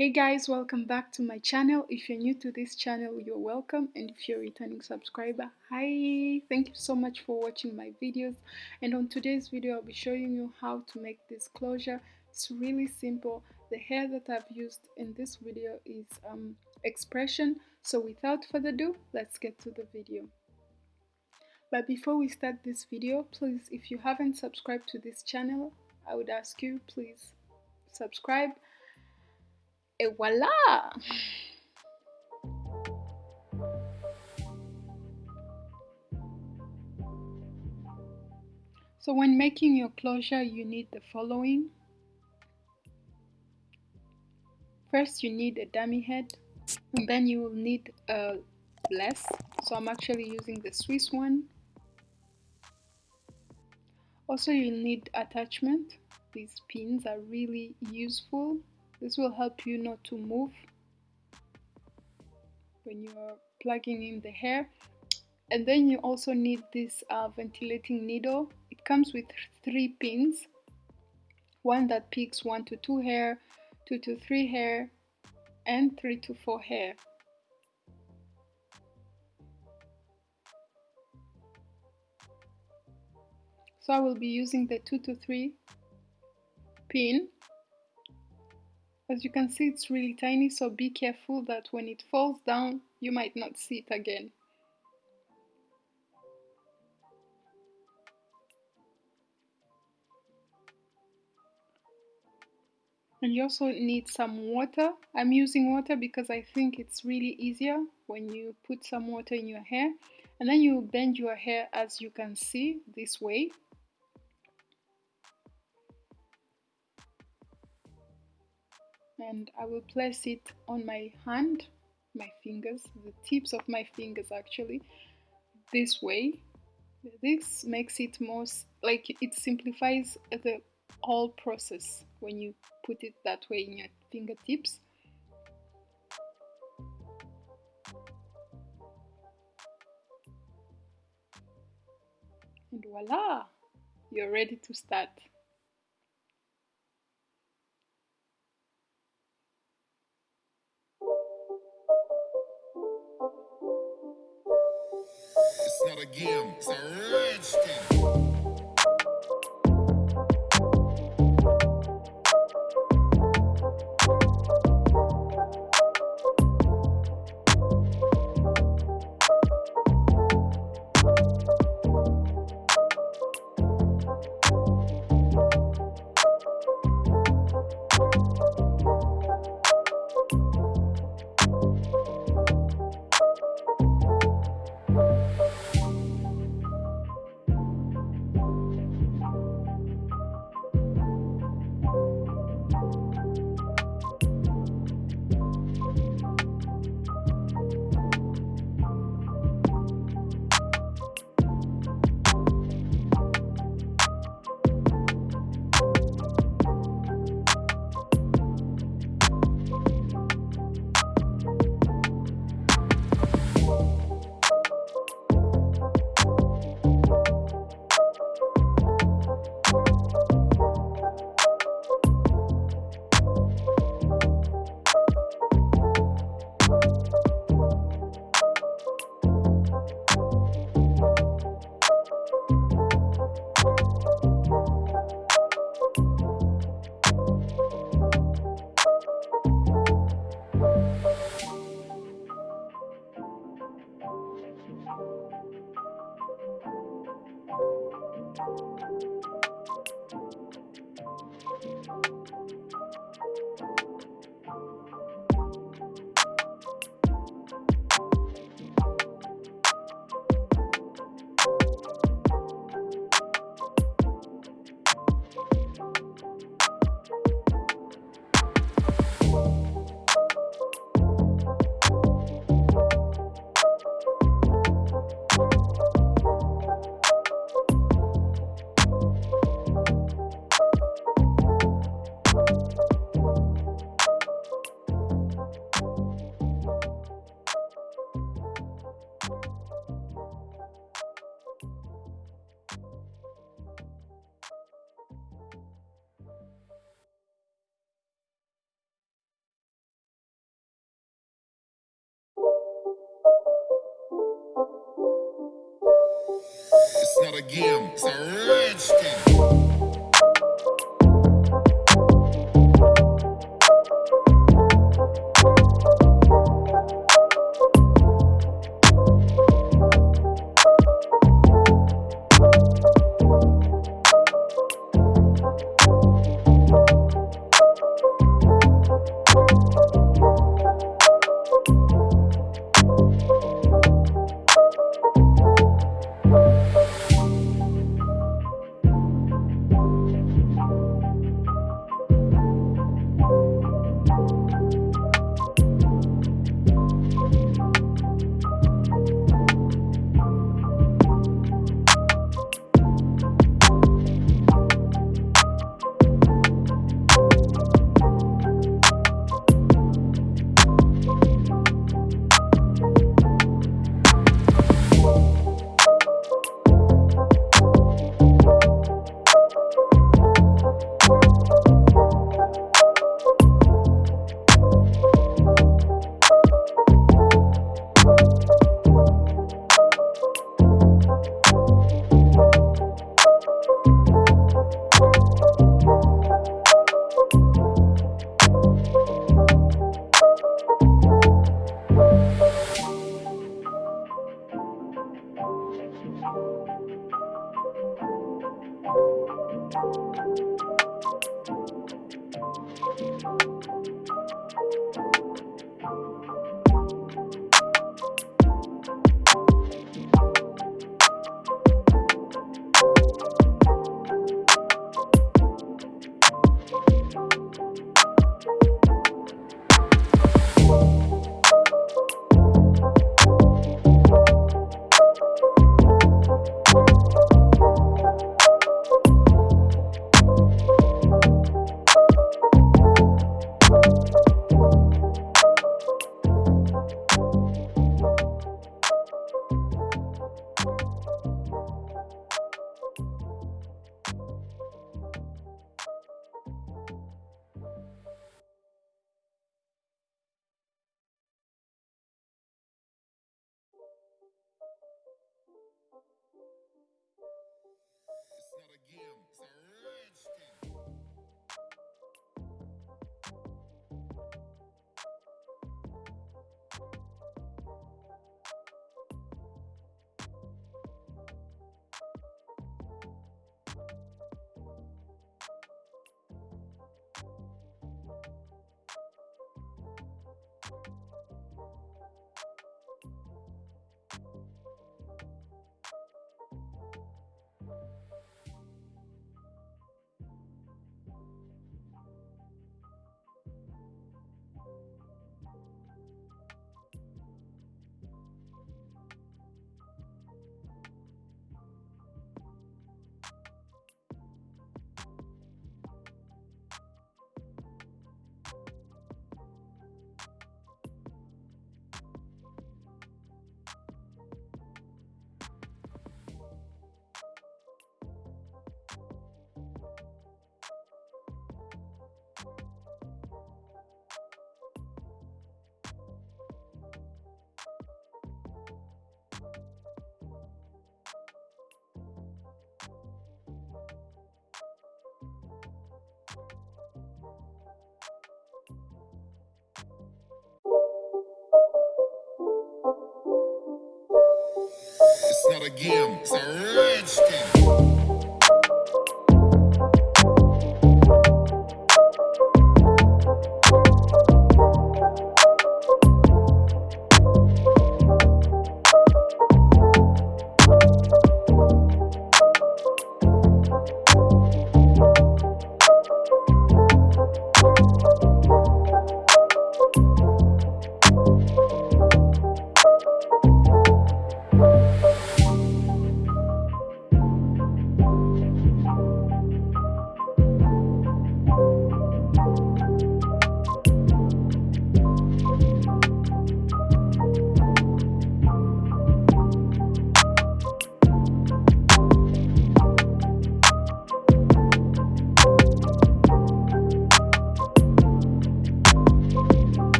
Hey guys, welcome back to my channel. If you're new to this channel, you're welcome. And if you're a returning subscriber, hi! Thank you so much for watching my videos. And on today's video, I'll be showing you how to make this closure. It's really simple. The hair that I've used in this video is um, expression. So without further ado, let's get to the video. But before we start this video, please, if you haven't subscribed to this channel, I would ask you, please subscribe Et voila! So when making your closure, you need the following. First, you need a dummy head, and then you will need a bless. So I'm actually using the Swiss one. Also, you'll need attachment. These pins are really useful this will help you not to move when you are plugging in the hair. And then you also need this uh, ventilating needle. It comes with three pins. One that picks one to two hair, two to three hair, and three to four hair. So I will be using the two to three pin as you can see it's really tiny so be careful that when it falls down you might not see it again. And you also need some water. I'm using water because I think it's really easier when you put some water in your hair. And then you bend your hair as you can see this way. And I will place it on my hand, my fingers, the tips of my fingers actually, this way. This makes it more, like it simplifies the whole process when you put it that way in your fingertips. And voila, you're ready to start. Not a game, it's a rich not a It's not a game, it's a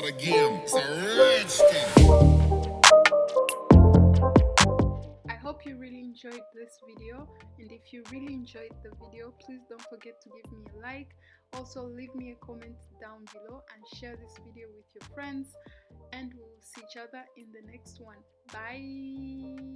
start a game. It's a rich thing. I hope you really enjoyed this video and if you really enjoyed the video please don't forget to give me a like also leave me a comment down below and share this video with your friends and we will see each other in the next one bye